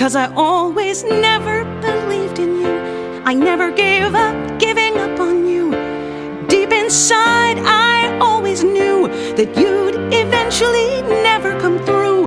Cause I always never believed in you. I never gave up giving up on you. Deep inside, I always knew that you'd eventually never.